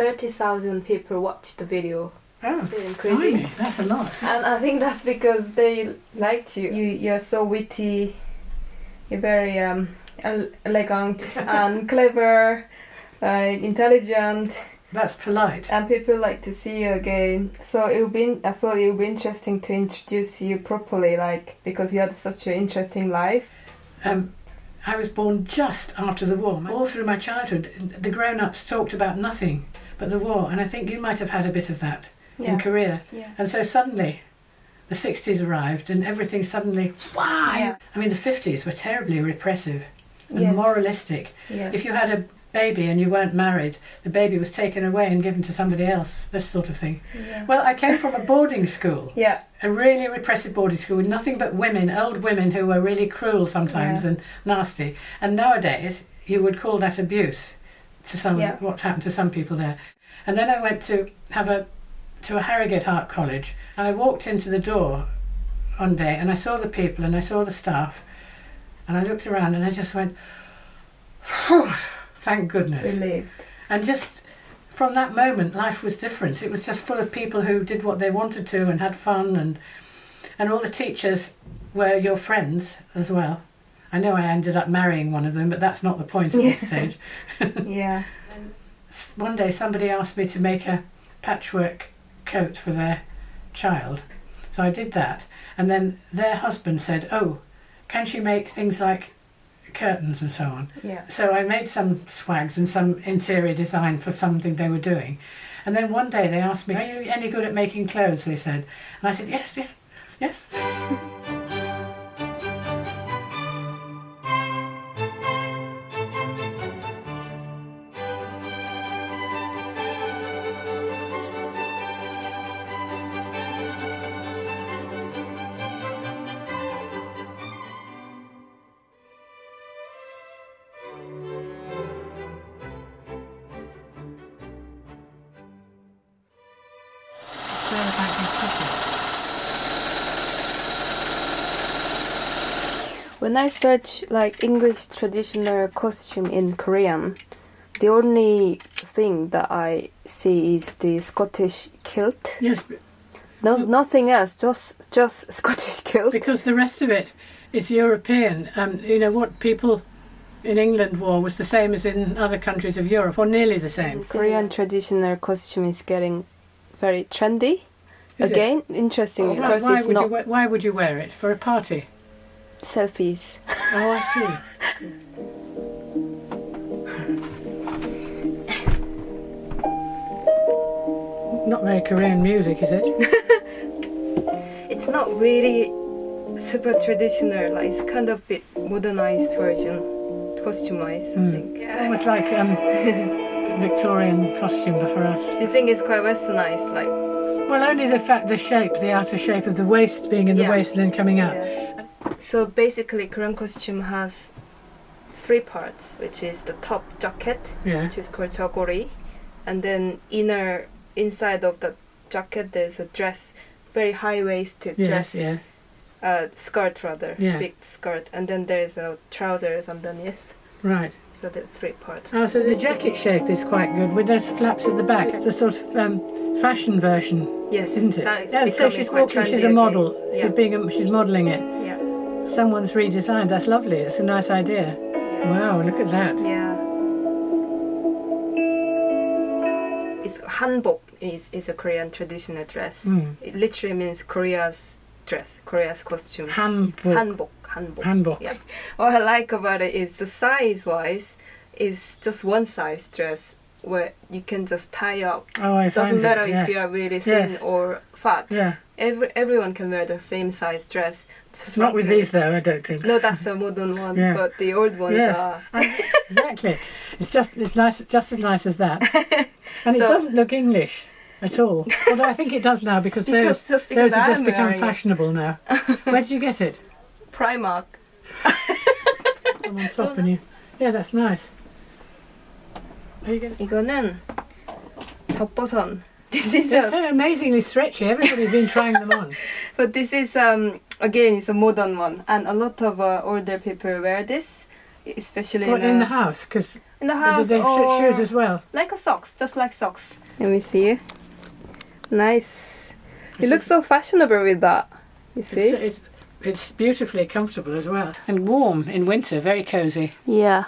What? 30,000 people watched the video. Oh, crazy? that's a lot. And I think that's because they liked you. you you're so witty, you're very um, elegant and clever, uh, intelligent, That's polite. and people like to see you again. So it would be, I thought it would be interesting to introduce you properly, like because you had such an interesting life. Um, I was born just after the war. All through my childhood, the grown-ups talked about nothing but the war, and I think you might have had a bit of that in Korea. yeah, And so suddenly, the 60s arrived, and everything suddenly, wow! Yeah. I mean, the 50s were terribly repressive and Yes. moralistic. yeah, If you had a baby and you weren't married, the baby was taken away and given to somebody else. This sort of thing. yeah. Well, I came from a boarding school. yeah. a really repressive boarding school with nothing but women, old women who were really cruel sometimes Yeah. and nasty. And nowadays, you would call that abuse to some Yeah. what's happened to some people there. And then I went to have a to a Harrogate Art College, and I walked into the door one day, and I saw the people and I saw the staff, and I looked around and I just went, thank goodness. Relieved. And just from that moment, life was different. It was just full of people who did what they wanted to and had fun, and and all the teachers were your friends as well. I know I ended up marrying one of them, but that's not the point at this stage. Yeah. One day, somebody asked me to make a patchwork coat for their child, so I did that. And then their husband said, "Oh, can she make things like curtains and so on?" Yeah. So I made some swags and some interior design for something they were doing. And then one day they asked me, Are you any good at making clothes? They said. And I said, Yes, yes, yes. When I search like English traditional costume in Korean, the only thing that I see is the Scottish kilt. Yes, No, nothing else, just just Scottish kilt. because the rest of it is European. Um, you know, what people in England wore was the same as in other countries of Europe, or nearly the same. Korean traditional costume is getting very trendy. Is it? Again, interesting Why, because why it's would not we- why would you wear it? For a party? Selfies. Oh, I see. Not very Korean music, is it? It's not really super traditional. Like it's kind of bit modernized version, customized. I Mm. think. Almost like um, Victorian costume for us. Do you think it's quite westernized? Like Well, only the fact, the shape, the outer shape of the waist being in the Yeah. waist and then coming out. Yeah. So basically, Korean costume has three parts, which is the top jacket, Yeah. which is called jogori, and then inner inside of the jacket there's a dress, very high waisted Yes, dress, yeah. uh, skirt rather, Yeah. big skirt, and then there's a trousers underneath. Right. So that's three parts. Oh, so the jacket shape is quite good with those flaps at the back. The sort of um, fashion version, Yes, isn't it? that is Yeah, so she's walking. She's a model. again. She's being. A, she's modelling it. Someone's redesigned. That's lovely. It's a nice idea. Wow, look at that. Yeah. It's hanbok is, is a Korean traditional dress. Mm. It literally means Korea's dress, Korea's costume. Hanbok. Hanbok, hanbok. Hanbok. Yeah. What I like about it is the size wise is just one size dress where you can just tie up. Oh, I find Doesn't it, matter yes. if you are really thin Yes. or fat. Yeah, Every, everyone can wear the same size dress. it's not with these though. I don't think. No, that's a modern one, Yeah. but the old ones Yes. are. exactly. It's just it's nice, just as nice as that, and it doesn't look English at all. Although I think it does now because, Because- those just because those have just become wearing it. fashionable now. Where did you get it? Primark. I'm on top and you. Yeah, that's nice. Are you going 이거는 젖버선. This is They're a, so amazingly stretchy. Everybody's been trying them on. but this is um again it's a modern one, and a lot of uh, older people wear this, especially What in, in the uh, house? Because in the Did house they or shoes as well? like a socks, just like socks. Let me see. Nice. You look so fashionable with that. You see? It's, it's, it's beautifully comfortable as well. And warm in winter, very cosy. Yeah.